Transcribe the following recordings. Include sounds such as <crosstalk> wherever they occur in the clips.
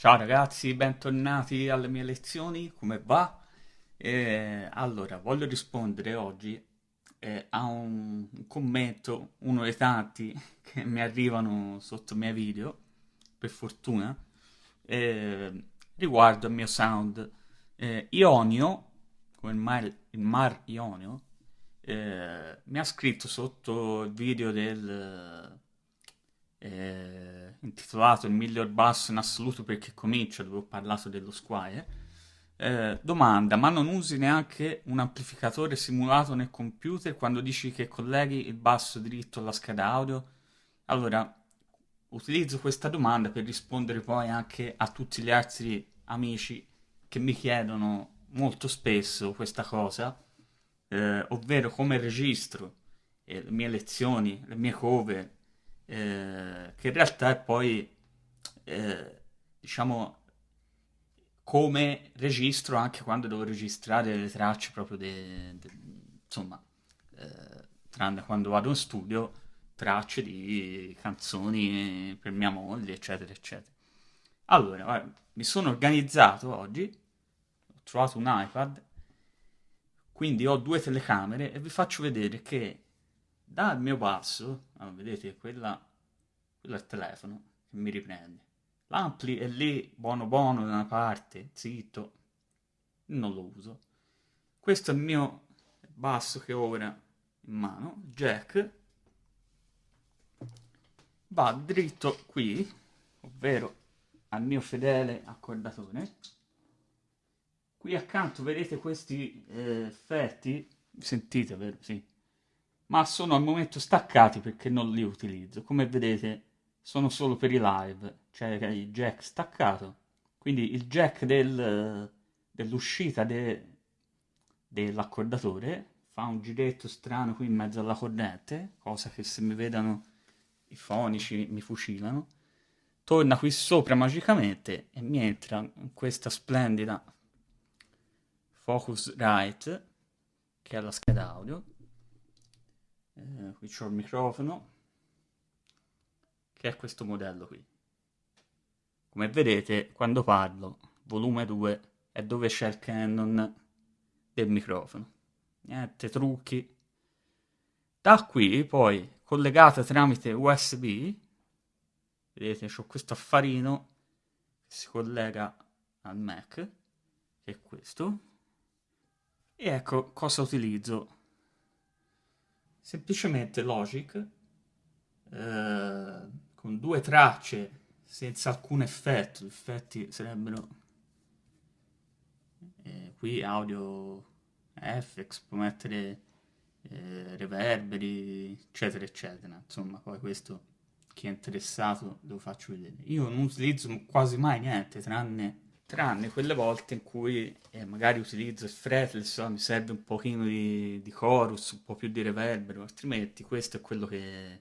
Ciao ragazzi, bentornati alle mie lezioni, come va? Eh, allora, voglio rispondere oggi eh, a un, commento, uno dei tanti <laughs> che mi arrivano sotto i miei video, per fortuna, eh, riguardo al mio sound. Eh, Ionio, come il mar, il mar Ionio, eh, mi ha scritto sotto il video del eh, intitolato Il miglior basso in assoluto perché comincia, dove ho parlato dello Squire. Eh, domanda, ma non usi neanche un amplificatore simulato nel computer quando dici che colleghi il basso dritto alla scheda audio? Allora, utilizzo questa domanda per rispondere poi anche a tutti gli altri amici che mi chiedono molto spesso questa cosa, eh, ovvero come registro eh, le mie lezioni, le mie cover, eh, che in realtà è poi, eh, diciamo, come registro anche quando devo registrare le tracce proprio de, de, insomma, eh, tranne quando vado in studio, tracce di canzoni per mia moglie, eccetera, eccetera. Allora, guarda, mi sono organizzato oggi, ho trovato un iPad, quindi ho due telecamere e vi faccio vedere che dal mio passo, allora, vedete, quella, quello è il telefono che mi riprende. L'ampli è lì, buono buono da una parte, zitto, non lo uso. Questo è il mio basso che ho ora in mano, jack, va dritto qui, ovvero al mio fedele accordatore. Qui accanto vedete questi eh, effetti, sentite vero? Sì ma sono al momento staccati perché non li utilizzo. Come vedete sono solo per i live, cioè il jack staccato. Quindi il jack del, dell'uscita de, dell'accordatore fa un giretto strano qui in mezzo alla corrente, cosa che se mi vedono i fonici mi fucilano. Torna qui sopra magicamente e mi entra in questa splendida Focusrite, che è la scheda audio eh, qui c'ho il microfono che è questo modello qui. Come vedete quando parlo volume 2 è dove c'è il Canon del microfono. Niente trucchi. Da qui poi collegata tramite USB vedete c'ho questo affarino che si collega al Mac che è questo. E ecco cosa utilizzo semplicemente Logic eh, con due tracce senza alcun effetto, gli effetti sarebbero eh, qui audio FX, può mettere eh, reverberi, eccetera, eccetera. Insomma, poi questo chi è interessato lo faccio vedere. Io non utilizzo quasi mai niente, tranne tranne quelle volte in cui eh, magari utilizzo il fretless, mi serve un pochino di, di, chorus, un po' più di reverbero, altrimenti questo è quello che,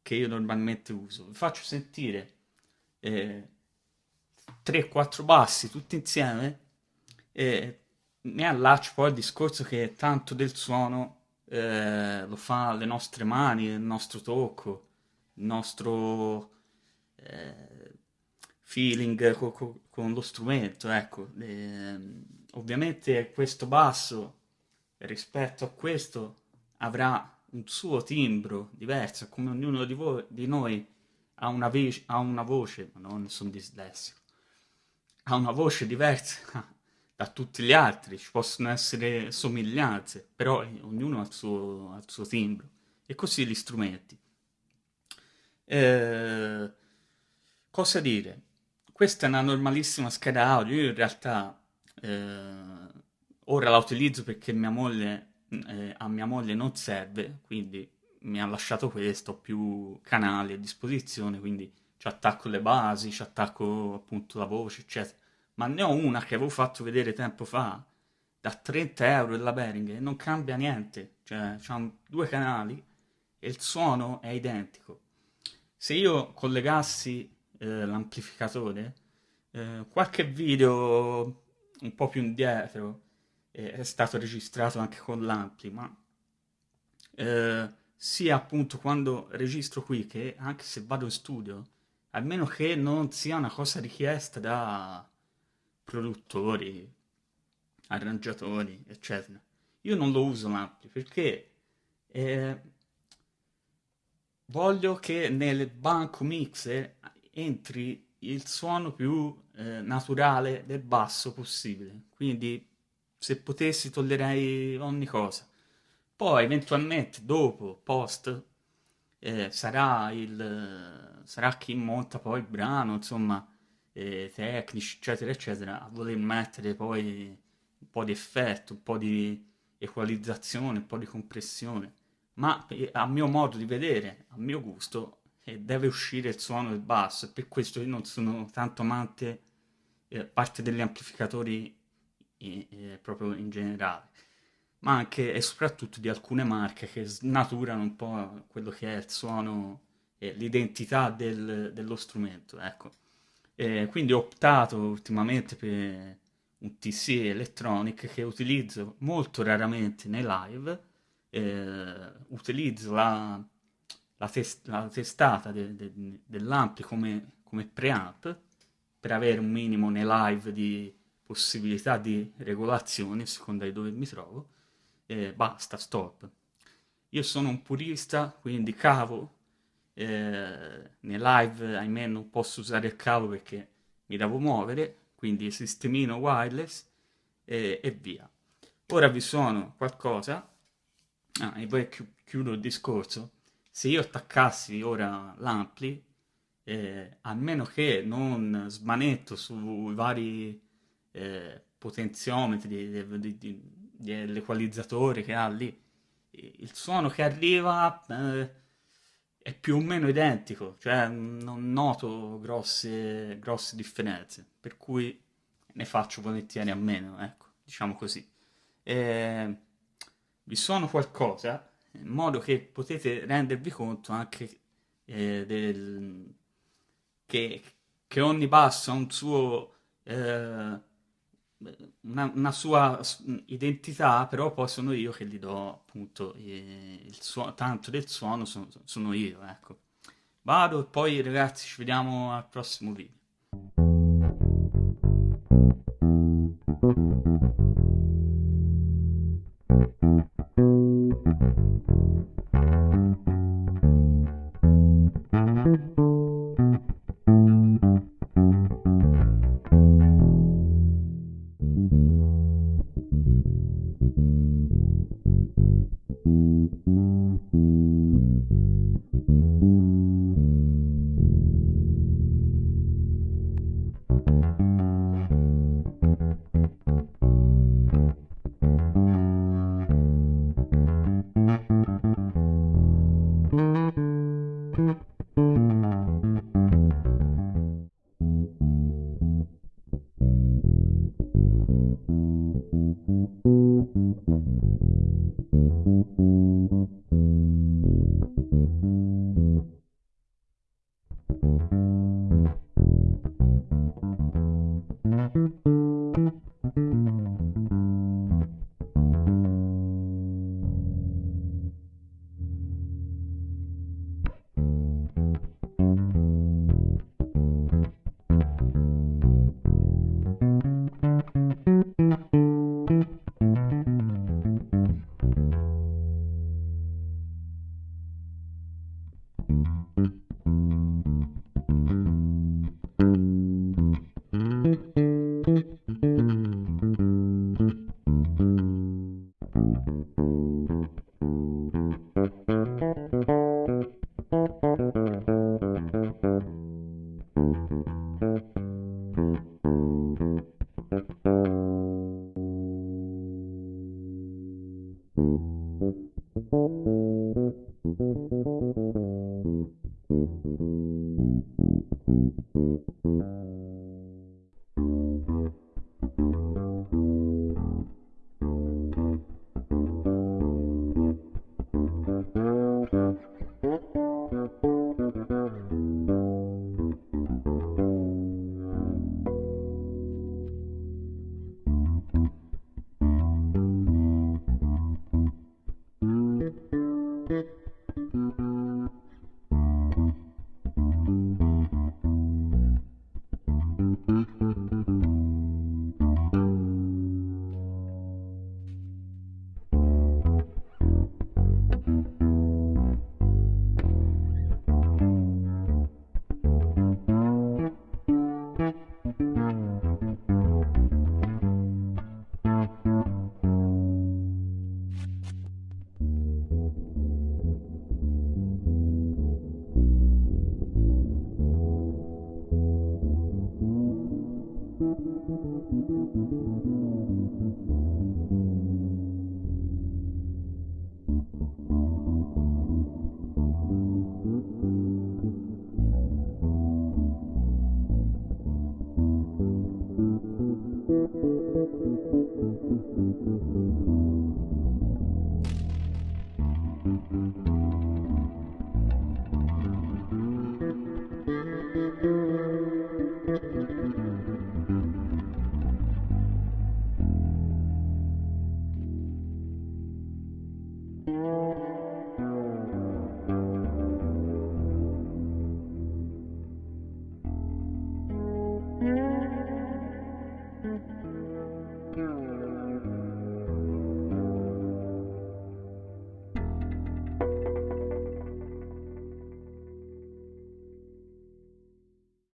che io normalmente uso. Vi faccio sentire eh, 3-4 bassi tutti insieme e mi allaccio poi al discorso che tanto del suono eh, lo fa le nostre mani, il nostro tocco, il nostro... Eh, feeling co- co- con lo strumento, ecco. E, ovviamente questo basso rispetto a questo avrà un suo timbro diverso, come ognuno di, voi, di noi ha una, ve- ha una voce, non sono dislessico, ha una voce diversa <laughs> da tutti gli altri, ci possono essere somiglianze, però ognuno ha il suo, ha il suo timbro, e così gli strumenti. Eh, cosa dire? Questa è una normalissima scheda audio, io in realtà eh, ora la utilizzo perché mia moglie, eh, a mia moglie non serve, quindi mi ha lasciato questo, ho più canali a disposizione, quindi ci attacco le basi, ci attacco appunto la voce, eccetera. Ma ne ho una che avevo fatto vedere tempo fa, da 30 euro della Behringer, non cambia niente, cioè c'ha due canali e il suono è identico. Se io collegassi eh, l'amplificatore, eh, qualche video un po' più indietro eh, è stato registrato anche con l'ampli, ma eh, sia appunto quando registro qui che anche se vado in studio almeno che non sia una cosa richiesta da produttori, arrangiatori, eccetera. Io non lo uso l'ampli perché eh, voglio che nel banco mixer entri il suono più eh, naturale del basso possibile. Quindi se potessi tollererei ogni cosa. Poi eventualmente dopo, post, eh, sarà, il, sarà chi monta poi il brano, insomma, eh, tecnici, eccetera, eccetera, a voler mettere poi un po' di effetto, un po' di equalizzazione, un po' di compressione. Ma eh, a mio modo di vedere, a mio gusto, eh, deve uscire il suono del basso e per questo io non sono tanto amante eh, parte degli amplificatori eh, proprio in generale ma anche e soprattutto di alcune marche che snaturano un po' quello che è il suono e l'identità del, dello strumento, ecco. E quindi ho optato ultimamente per un TC Electronic che utilizzo molto raramente nei live, eh, utilizzo la, la, test, la testata de, de, dell'ampli come, come preamp per avere un minimo nei live di possibilità di regolazione a seconda di dove mi trovo e basta, stop. Io sono un purista, quindi cavo, eh, nei live ahimè non posso usare il cavo perché mi devo muovere, quindi sistemino wireless e, e via. Ora vi suono qualcosa, ah, e poi chiudo il discorso, se io attaccassi ora l'ampli, eh, a che non smanetto sui vari eh, potenziometri dell'equalizzatore che ha lì, il suono che arriva eh, è più o meno identico, cioè non noto grosse, grosse differenze, per cui ne faccio volentieri a meno, ecco, diciamo così. E vi suono qualcosa in modo che potete rendervi conto anche eh, del, che, che, ogni basso ha un suo eh, una, una, sua identità, però poi sono io che gli do appunto il suono, tanto del suono sono, sono io, ecco. Vado e poi ragazzi ci vediamo al prossimo video.